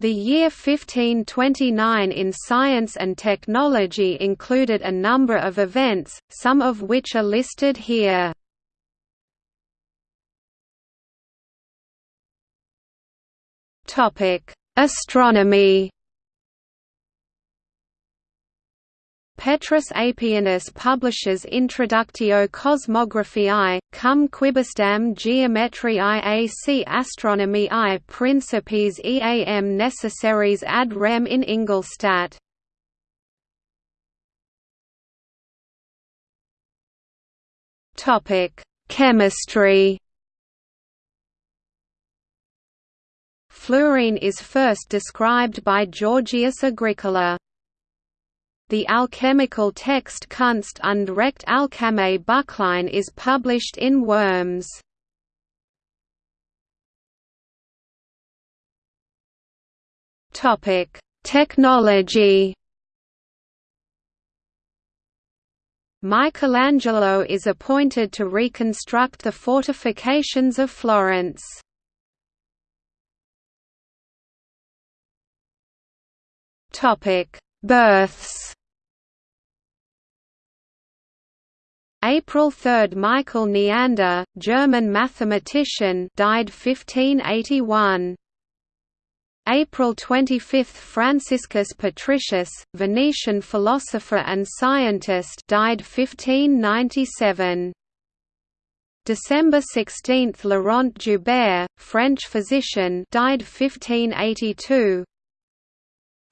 The year 1529 in science and technology included a number of events, some of which are listed here. Astronomy Petrus Apianus publishes Introductio Cosmographiae, cum quibusdam geometriae ac astronomiae principes eam necessaries ad rem in Ingolstadt. Chemistry Fluorine is first described by Georgius Agricola. The alchemical text Kunst und Recht Alcheme Buchlein is published in Worms. Topic: Technology. Michelangelo is appointed to reconstruct the fortifications of Florence. Topic: Births. April 3 – Michael Neander, German mathematician died 1581. April 25 – Franciscus Patricius, Venetian philosopher and scientist died 1597. December 16 – Laurent Joubert, French physician died 1582.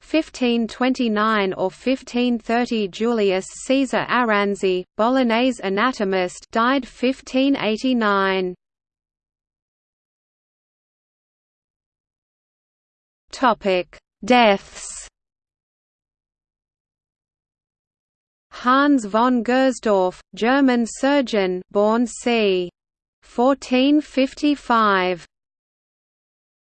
1529 or 1530 Julius Caesar Aranzi, Bolognese anatomist died 1589. Topic: Deaths. Hans von Gersdorff, German surgeon, born c. 1455.